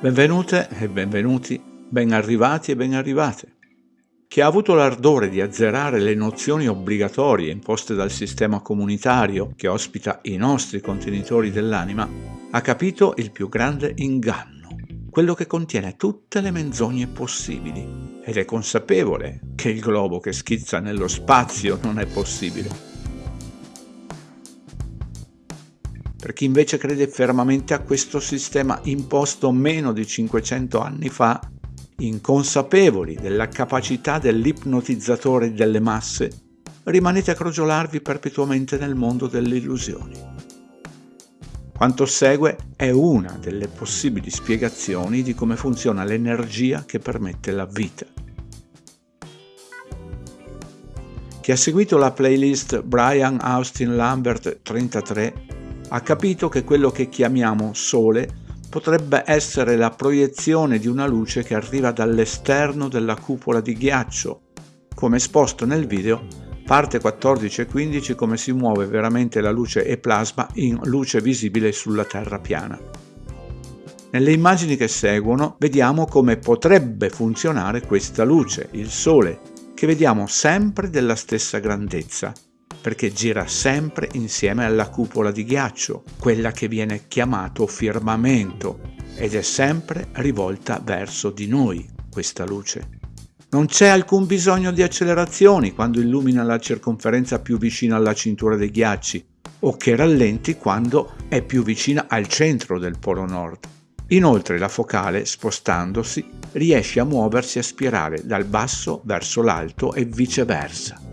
Benvenute e benvenuti, ben arrivati e ben arrivate. Chi ha avuto l'ardore di azzerare le nozioni obbligatorie imposte dal sistema comunitario che ospita i nostri contenitori dell'anima, ha capito il più grande inganno, quello che contiene tutte le menzogne possibili, ed è consapevole che il globo che schizza nello spazio non è possibile Per chi invece crede fermamente a questo sistema imposto meno di 500 anni fa, inconsapevoli della capacità dell'ipnotizzatore delle masse, rimanete a crogiolarvi perpetuamente nel mondo delle illusioni. Quanto segue è una delle possibili spiegazioni di come funziona l'energia che permette la vita. Chi ha seguito la playlist Brian Austin Lambert 33 ha capito che quello che chiamiamo Sole potrebbe essere la proiezione di una luce che arriva dall'esterno della cupola di ghiaccio, come esposto nel video parte 14 e 15 come si muove veramente la luce e plasma in luce visibile sulla Terra piana. Nelle immagini che seguono vediamo come potrebbe funzionare questa luce, il Sole, che vediamo sempre della stessa grandezza, perché gira sempre insieme alla cupola di ghiaccio, quella che viene chiamato firmamento, ed è sempre rivolta verso di noi questa luce. Non c'è alcun bisogno di accelerazioni quando illumina la circonferenza più vicina alla cintura dei ghiacci, o che rallenti quando è più vicina al centro del polo nord. Inoltre la focale, spostandosi, riesce a muoversi a spirale dal basso verso l'alto e viceversa.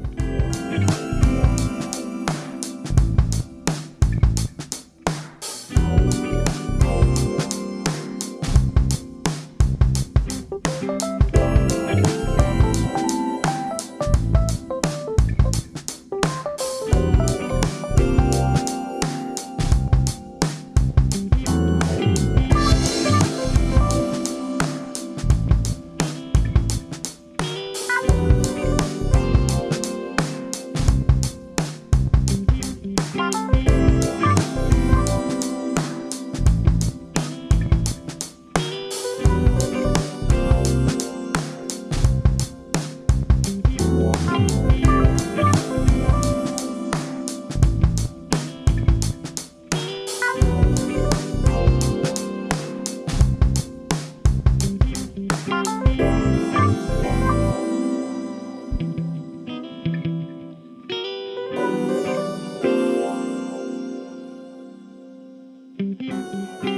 Música